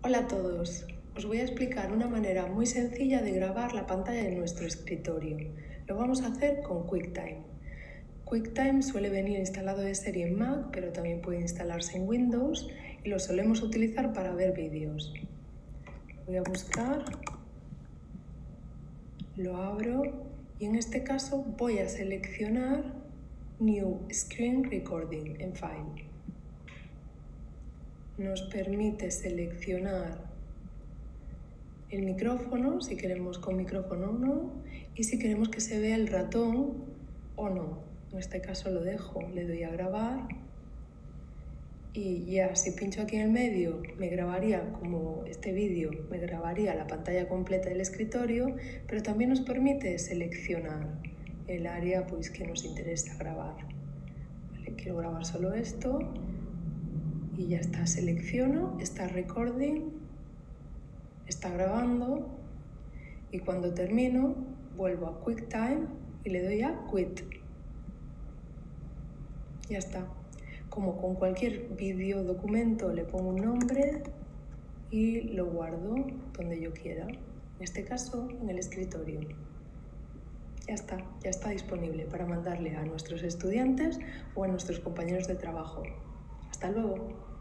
Hola a todos, os voy a explicar una manera muy sencilla de grabar la pantalla de nuestro escritorio. Lo vamos a hacer con QuickTime. QuickTime suele venir instalado de serie en Mac, pero también puede instalarse en Windows y lo solemos utilizar para ver vídeos. Voy a buscar, lo abro y en este caso voy a seleccionar New Screen Recording en File nos permite seleccionar el micrófono, si queremos con micrófono o no, y si queremos que se vea el ratón o no. En este caso lo dejo, le doy a grabar y ya si pincho aquí en el medio me grabaría como este vídeo, me grabaría la pantalla completa del escritorio, pero también nos permite seleccionar el área pues, que nos interesa grabar. quiero grabar solo esto y ya está, selecciono, está recording, está grabando y cuando termino vuelvo a QuickTime y le doy a Quit. Ya está. Como con cualquier vídeo documento le pongo un nombre y lo guardo donde yo quiera. En este caso, en el escritorio. Ya está, ya está disponible para mandarle a nuestros estudiantes o a nuestros compañeros de trabajo. Hasta luego.